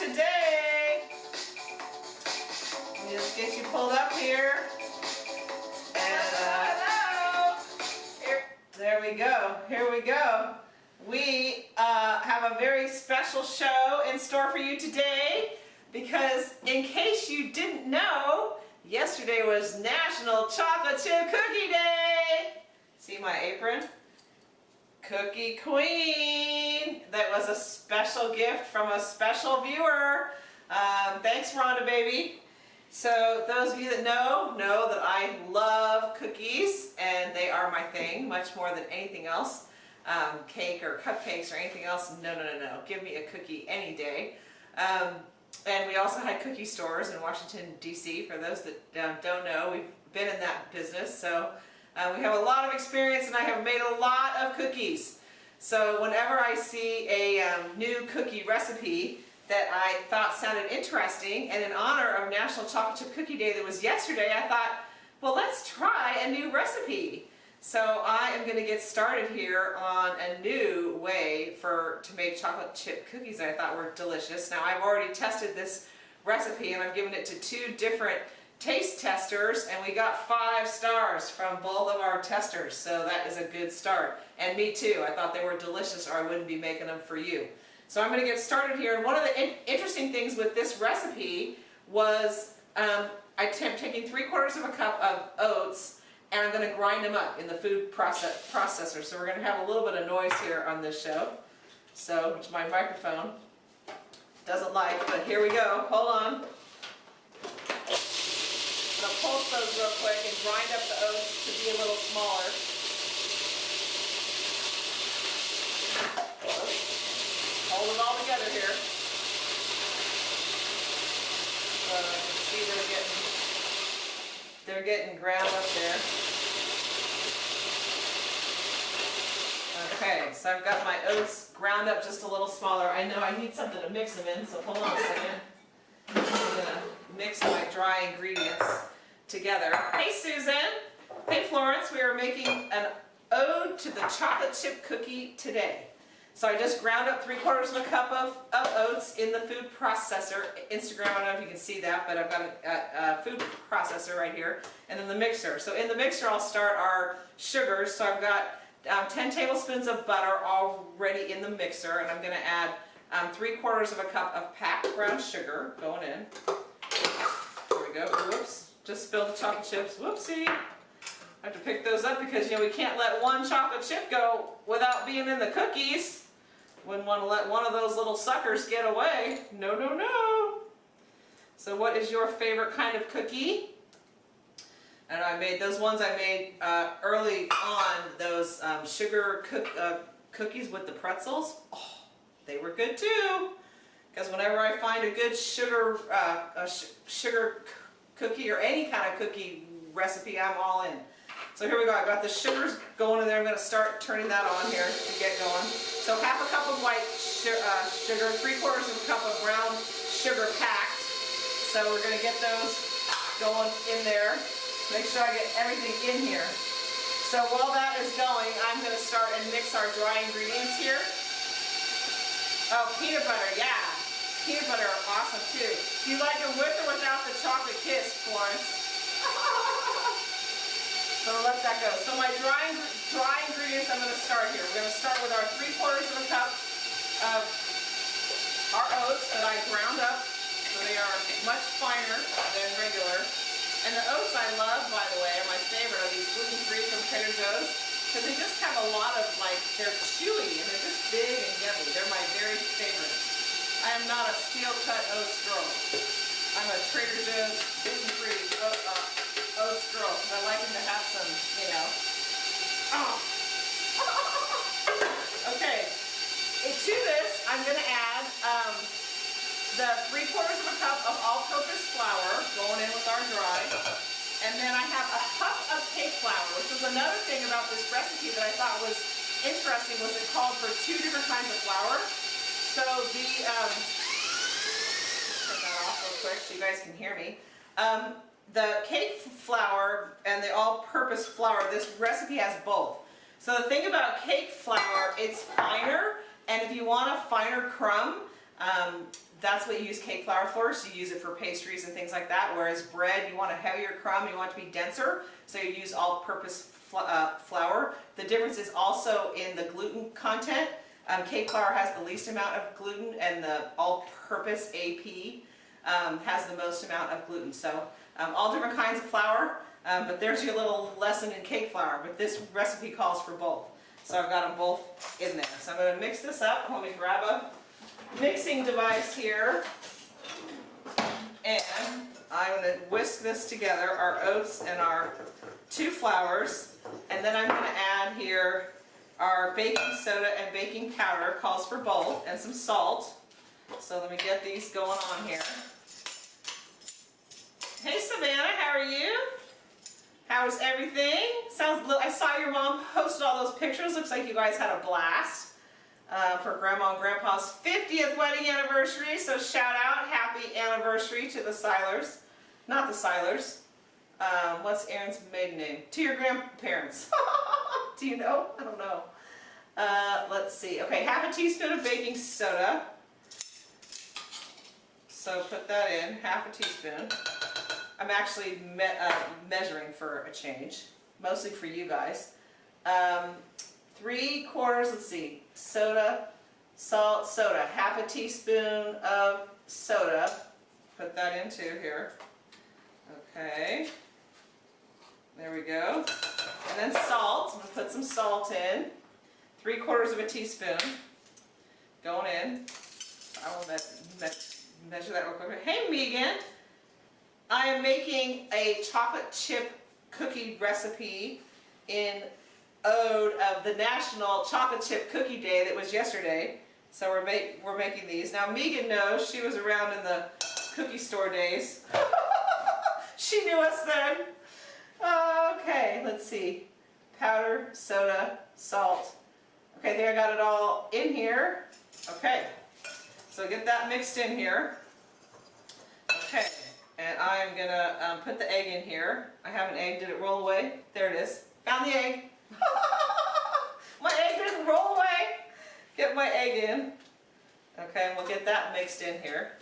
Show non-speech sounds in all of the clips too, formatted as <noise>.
today. Just get you pulled up here. And uh, here, there we go, here we go. We uh, have a very special show in store for you today because in case you didn't know, yesterday was National Chocolate Chip Cookie Day. See my apron? Cookie Queen. That was a special gift from a special viewer. Um, thanks Rhonda baby. So those of you that know, know that I love cookies and they are my thing much more than anything else. Um, cake or cupcakes or anything else, no, no, no, no. Give me a cookie any day. Um, and we also had cookie stores in Washington, D.C. For those that don't know, we've been in that business. So uh, we have a lot of experience and I have made a lot of cookies. So whenever I see a um, new cookie recipe that I thought sounded interesting and in honor of National Chocolate Chip Cookie Day that was yesterday, I thought, well, let's try a new recipe. So I am going to get started here on a new way for to make chocolate chip cookies that I thought were delicious. Now I've already tested this recipe and I've given it to two different taste testers and we got five stars from both of our testers so that is a good start and me too I thought they were delicious or I wouldn't be making them for you so I'm going to get started here and one of the in interesting things with this recipe was um, I'm taking three quarters of a cup of oats and I'm going to grind them up in the food process processor. So we're going to have a little bit of noise here on this show. So, which my microphone doesn't like, but here we go. Hold on. I'm going to pulse those real quick and grind up the oats to be a little smaller. Hold it all together here. So you can see they're getting they're getting ground up there. Okay, so I've got my oats ground up just a little smaller. I know I need something to mix them in, so hold on a second. I'm going to mix my dry ingredients together. Hey Susan! Hey Florence, we are making an ode to the chocolate chip cookie today. So I just ground up three quarters of a cup of, of oats in the food processor. Instagram, I don't know if you can see that, but I've got a, a, food processor right here. And then the mixer. So in the mixer, I'll start our sugars. So I've got um, 10 tablespoons of butter already in the mixer. And I'm going to add um, three quarters of a cup of packed brown sugar going in. There we go. Whoops. Just spilled the chocolate chips. Whoopsie. I have to pick those up because, you know, we can't let one chocolate chip go without being in the cookies. Wouldn't want to let one of those little suckers get away. No, no, no. So what is your favorite kind of cookie? And I made those ones I made uh, early on, those um, sugar cook, uh, cookies with the pretzels. Oh, they were good too. Because whenever I find a good sugar, uh, sh sugar cookie or any kind of cookie recipe, I'm all in. So here we go, I've got the sugars going in there. I'm going to start turning that on here to get going. So half a cup of white uh, sugar, three quarters of a cup of brown sugar packed. So we're going to get those going in there. Make sure I get everything in here. So while that is going, I'm going to start and mix our dry ingredients here. Oh, peanut butter, yeah. Peanut butter are awesome too. Do you like it with or without the chocolate kiss, Florence? <laughs> So let that go. So my dry, dry ingredients I'm going to start here. We're going to start with our three quarters of a cup of our oats that I ground up. So they are much finer than regular. And the oats I love, by the way, are my favorite are these gluten-free from Trader Joe's. Because they just have a lot of, like, they're chewy and they're just big and yummy. They're my very favorite. I am not a steel-cut oats girl. I'm a Trader Joe's gluten-free oat, uh, oats girl because I like them to have some, you know. Oh. <laughs> okay. To this, I'm going to add um, the three quarters of a cup of all-purpose flour going in with our dry. <laughs> And then I have a cup of cake flour, which was another thing about this recipe that I thought was interesting was it called for two different kinds of flour. So the, um, turn that off real quick so you guys can hear me. Um, the cake flour and the all-purpose flour, this recipe has both. So the thing about cake flour, it's finer, and if you want a finer crumb, um, that's what you use cake flour for, so you use it for pastries and things like that, whereas bread, you want a heavier crumb, you want it to be denser, so you use all-purpose uh, flour. The difference is also in the gluten content. Um, cake flour has the least amount of gluten, and the all-purpose AP um, has the most amount of gluten. So um, all different kinds of flour, um, but there's your little lesson in cake flour, but this recipe calls for both. So I've got them both in there. So I'm going to mix this up. Let me grab a mixing device here. And I'm going to whisk this together, our oats and our two flours. And then I'm going to add here our baking soda and baking powder, calls for both, and some salt. So let me get these going on here. Hey Savannah, how are you? How's everything? Sounds. I saw your mom posted all those pictures. Looks like you guys had a blast uh, for Grandma and Grandpa's 50th wedding anniversary. So shout out, happy anniversary to the Seilers. Not the Seilers. Um, what's Aaron's maiden name? To your grandparents. <laughs> Do you know? I don't know. Uh, let's see. Okay, half a teaspoon of baking soda. So put that in, half a teaspoon. I'm actually me uh, measuring for a change, mostly for you guys. Um, three quarters, let's see, soda, salt, soda, half a teaspoon of soda. Put that into here. Okay. There we go. And then salt. I'm going to put some salt in. Three quarters of a teaspoon going in. I will me me measure that real quick. Hey, Megan. I am making a chocolate chip cookie recipe in ode of the National Chocolate Chip Cookie Day that was yesterday. So we're, make, we're making these. Now Megan knows, she was around in the cookie store days. <laughs> she knew us then. Okay, let's see. Powder, soda, salt. Okay, there I got it all in here. Okay, so get that mixed in here. Okay, and I'm gonna um, put the egg in here. I have an egg, did it roll away? There it is. Found the egg. <laughs> my egg didn't roll away. Get my egg in. Okay, and we'll get that mixed in here.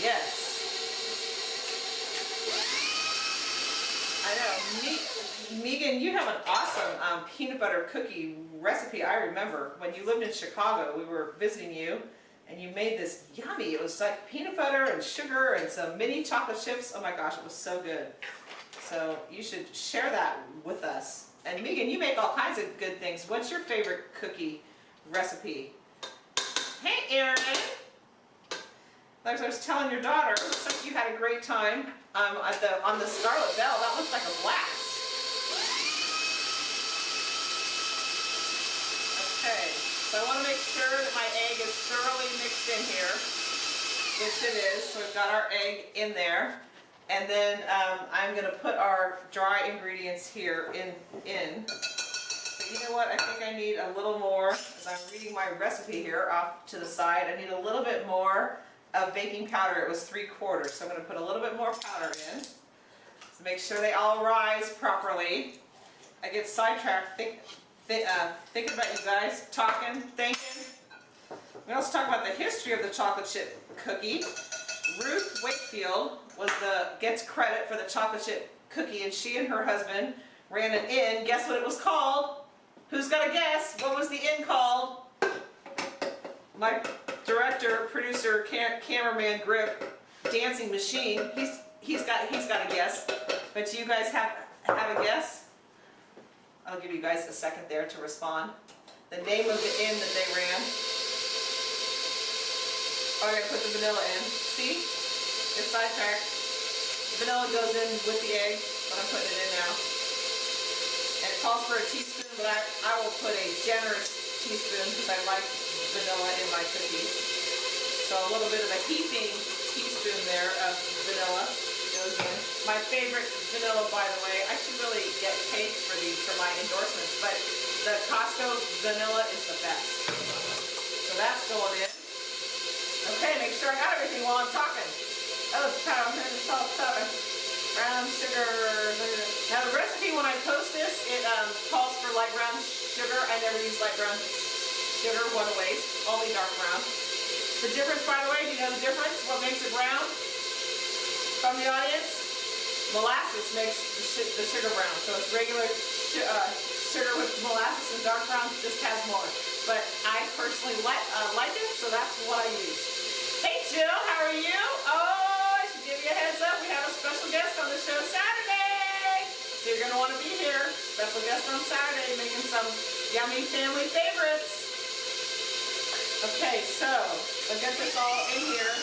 Yes. I know. Me Megan, you have an awesome um, peanut butter cookie recipe. I remember when you lived in Chicago, we were visiting you and you made this yummy. It was like peanut butter and sugar and some mini chocolate chips. Oh my gosh, it was so good. So you should share that with us. And Megan, you make all kinds of good things. What's your favorite cookie recipe? Hey, Erin. Like I was telling your daughter, looks like you had a great time um, at the, on the Scarlet Bell. That looked like a blast. Okay, so I want to make sure that my egg is thoroughly mixed in here, which it is. So we've got our egg in there. And then um, I'm going to put our dry ingredients here in. in. You know what? I think I need a little more, as I'm reading my recipe here off to the side, I need a little bit more of baking powder. It was three quarters, so I'm going to put a little bit more powder in to make sure they all rise properly. I get sidetracked think, th uh, thinking about you guys, talking, thinking. We also talk about the history of the chocolate chip cookie. Ruth Wakefield was the gets credit for the chocolate chip cookie, and she and her husband ran an inn. Guess what it was called? Who's got a guess? What was the inn called? My director, producer, cam cameraman, grip, dancing machine. He's he's got he's got a guess. But do you guys have have a guess? I'll give you guys a second there to respond. The name of the inn that they ran. Oh, I gotta put the vanilla in. See? It's sidetracked. The vanilla goes in with the egg, but I'm putting it in now. And it calls for a teaspoon, but I, I will put a generous teaspoon because I like vanilla in my cookies. So a little bit of a heaping teaspoon there of vanilla goes in. My favorite vanilla, by the way, I should really get paid for these, for my endorsements, but the Costco vanilla is the best. So that's going in. Okay, make sure I got everything while I'm talking. Oh, powder, salt, powder, brown sugar. Now the recipe when I post this, it um, calls for light brown sugar. I never use light brown sugar, what a waste, only dark brown. The difference, by the way, do you know the difference? What makes it brown? From the audience? Molasses makes the, the sugar brown. So it's regular uh, sugar with molasses and dark brown just has more. But I personally like, uh, like it, so that's what I use. Hey Jill, how are you? Oh, I should give you a heads up. We have a special guest on the show Saturday. So you're going to want to be here. Special guest on Saturday making some yummy family favorites. Okay, so I'll get this all in here.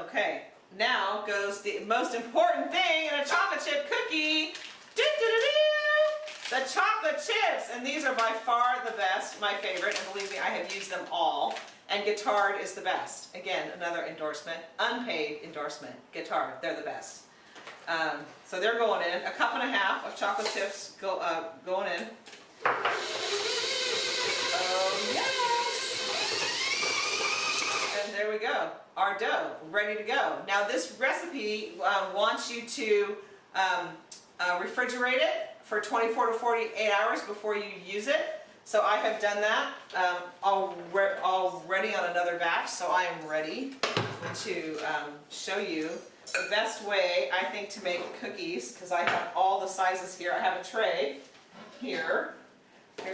Okay, now goes the most important thing in a chocolate chip cookie. Doo -doo -doo the chocolate chips, and these are by far the best, my favorite, and believe me, I have used them all. And Guittard is the best. Again, another endorsement, unpaid endorsement. Guittard, they're the best. Um, so they're going in. A cup and a half of chocolate chips go uh, going in. There we go. Our dough, ready to go. Now this recipe uh, wants you to um, uh, refrigerate it for 24 to 48 hours before you use it. So I have done that um, already on another batch, so I am ready to um, show you the best way, I think, to make cookies, because I have all the sizes here. I have a tray here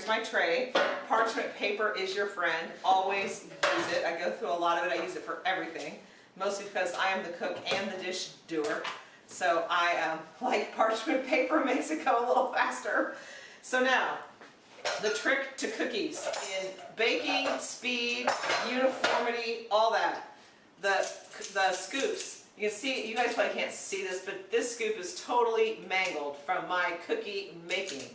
my tray. Parchment paper is your friend. Always use it. I go through a lot of it. I use it for everything. Mostly because I am the cook and the dish doer. So I um, <laughs> like parchment paper, makes it go a little faster. So now, the trick to cookies in baking, speed, uniformity, all that. The, the scoops. You can see, you guys probably can't see this, but this scoop is totally mangled from my cookie making.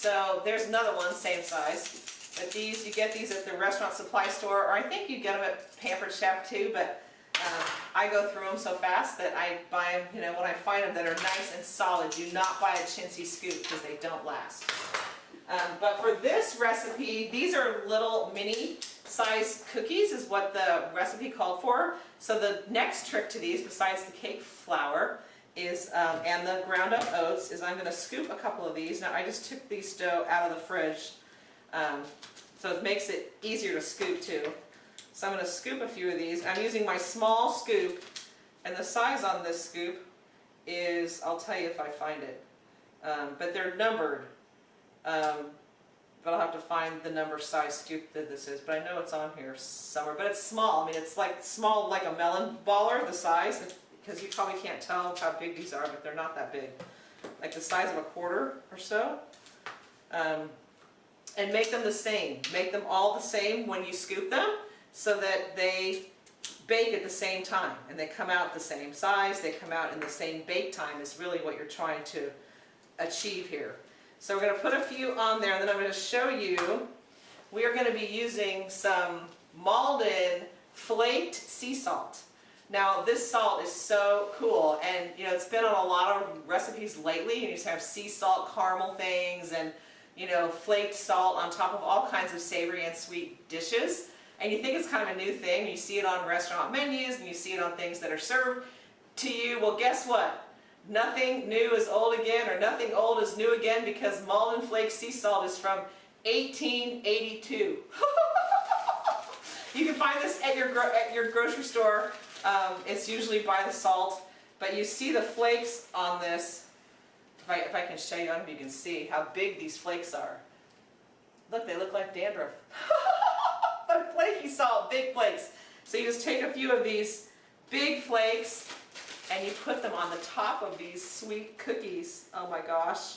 So there's another one, same size. But these, you get these at the restaurant supply store, or I think you get them at Pampered Chef too, but um, I go through them so fast that I buy them, you know, when I find them that are nice and solid. Do not buy a chintzy scoop because they don't last. Um, but for this recipe, these are little mini size cookies is what the recipe called for. So the next trick to these, besides the cake flour, is, um, and the ground up oats, is I'm going to scoop a couple of these. Now I just took these dough out of the fridge, um, so it makes it easier to scoop too. So I'm going to scoop a few of these. I'm using my small scoop, and the size on this scoop is, I'll tell you if I find it, um, but they're numbered. Um, but I'll have to find the number size scoop that this is, but I know it's on here somewhere. But it's small. I mean, it's like small, like a melon baller, the size because you probably can't tell how big these are, but they're not that big. Like the size of a quarter or so. Um, and make them the same. Make them all the same when you scoop them so that they bake at the same time and they come out the same size, they come out in the same bake time is really what you're trying to achieve here. So we're going to put a few on there and then I'm going to show you, we are going to be using some Maldon flaked sea salt. Now this salt is so cool and you know it's been on a lot of recipes lately. You just have sea salt caramel things and you know flaked salt on top of all kinds of savory and sweet dishes. And you think it's kind of a new thing. You see it on restaurant menus and you see it on things that are served to you. Well guess what? Nothing new is old again or nothing old is new again because Maldon Flake Sea Salt is from 1882. <laughs> you can find this at your, at your grocery store um, it's usually by the salt, but you see the flakes on this. If I, if I can show you, I don't know if you can see how big these flakes are. Look, they look like dandruff. <laughs> but flaky salt, big flakes. So you just take a few of these big flakes and you put them on the top of these sweet cookies. Oh my gosh,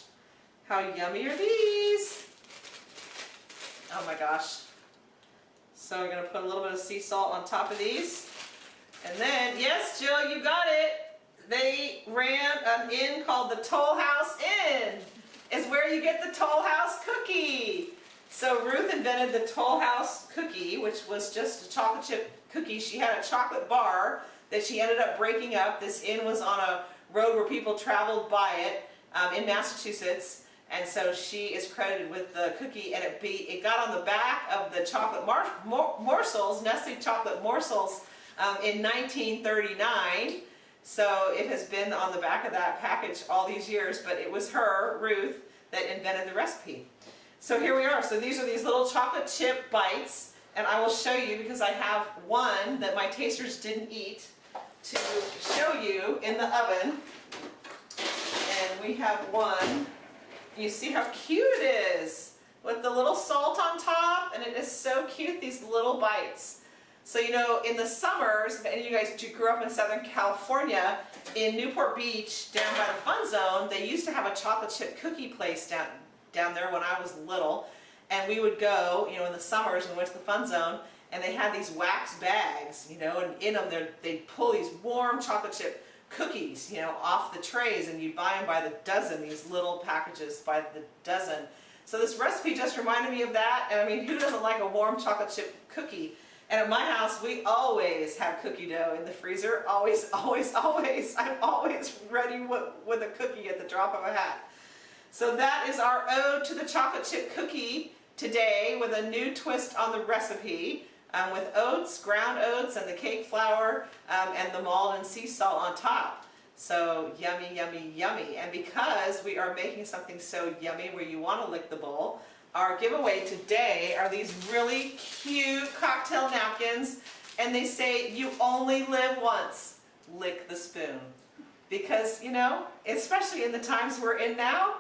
how yummy are these? Oh my gosh. So we're going to put a little bit of sea salt on top of these. And then, yes, Jill, you got it. They ran an inn called the Toll House Inn. Is where you get the Toll House cookie. So Ruth invented the Toll House cookie, which was just a chocolate chip cookie. She had a chocolate bar that she ended up breaking up. This inn was on a road where people traveled by it um, in Massachusetts. And so she is credited with the cookie and it be it got on the back of the chocolate mor morsels, Nestle chocolate morsels um, in 1939. So it has been on the back of that package all these years, but it was her, Ruth, that invented the recipe. So here we are. So these are these little chocolate chip bites, and I will show you because I have one that my tasters didn't eat to show you in the oven. And we have one. You see how cute it is with the little salt on top, and it is so cute, these little bites. So you know, in the summers, if any of you guys grew up in Southern California, in Newport Beach, down by the Fun Zone, they used to have a chocolate chip cookie place down, down there when I was little. And we would go, you know, in the summers, we went to the Fun Zone, and they had these wax bags, you know, and in them they'd pull these warm chocolate chip cookies, you know, off the trays, and you'd buy them by the dozen, these little packages by the dozen. So this recipe just reminded me of that, and I mean, who doesn't like a warm chocolate chip cookie? And at my house, we always have cookie dough in the freezer. Always, <laughs> always, always. I'm always ready with, with a cookie at the drop of a hat. So that is our ode to the chocolate chip cookie today with a new twist on the recipe. Um, with oats, ground oats, and the cake flour, um, and the Maldon sea salt on top. So yummy, yummy, yummy. And because we are making something so yummy where you want to lick the bowl, our giveaway today are these really cute cocktail napkins and they say you only live once, lick the spoon. Because, you know, especially in the times we're in now,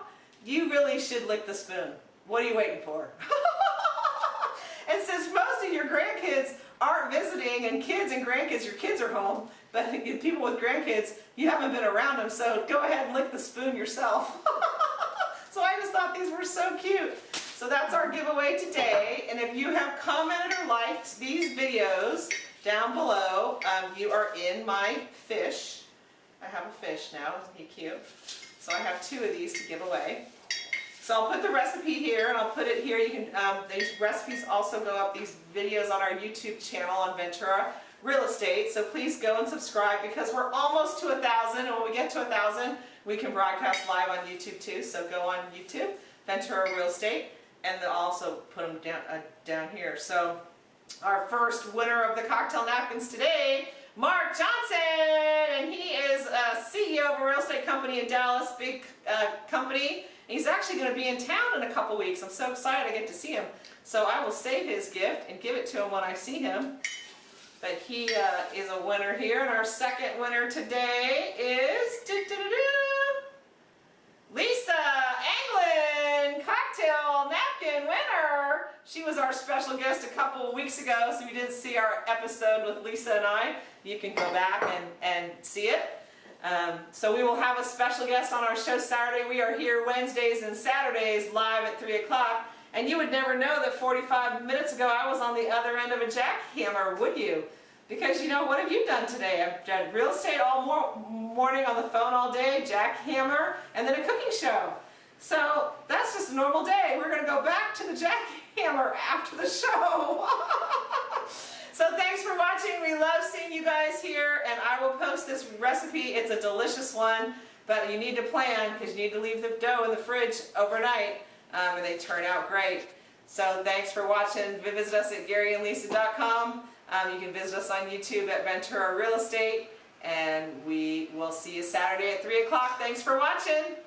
you really should lick the spoon. What are you waiting for? <laughs> and since most of your grandkids aren't visiting and kids and grandkids, your kids are home, but <laughs> people with grandkids, you haven't been around them, so go ahead and lick the spoon yourself. <laughs> so I just thought these were so cute. So that's our giveaway today. And if you have commented or liked these videos down below, um, you are in my fish. I have a fish now, isn't he cute? So I have two of these to give away. So I'll put the recipe here and I'll put it here. You can, um, these recipes also go up, these videos on our YouTube channel on Ventura Real Estate. So please go and subscribe because we're almost to a thousand and when we get to a thousand, we can broadcast live on YouTube too. So go on YouTube, Ventura Real Estate and then also put them down, uh, down here. So our first winner of the cocktail napkins today, Mark Johnson, and he is a CEO of a real estate company in Dallas, big uh, company. He's actually going to be in town in a couple weeks. I'm so excited I get to see him. So I will save his gift and give it to him when I see him. But he uh, is a winner here. And our second winner today is doo -doo -doo Lisa Anglin, cocktail napkin winner. She was our special guest a couple of weeks ago, so you didn't see our episode with Lisa and I, you can go back and, and see it. Um, so we will have a special guest on our show Saturday. We are here Wednesdays and Saturdays live at 3 o'clock. And you would never know that 45 minutes ago I was on the other end of a jackhammer, would you? Because, you know, what have you done today? I've done real estate all mor morning on the phone all day, jackhammer, and then a cooking show. So that's just a normal day. We're going to go back to the jackhammer after the show. <laughs> so thanks for watching. We love seeing you guys here, and I will post this recipe. It's a delicious one, but you need to plan because you need to leave the dough in the fridge overnight, um, and they turn out great. So thanks for watching. Visit us at GaryandLisa.com. Um, you can visit us on YouTube at Ventura Real Estate. And we will see you Saturday at 3 o'clock. Thanks for watching.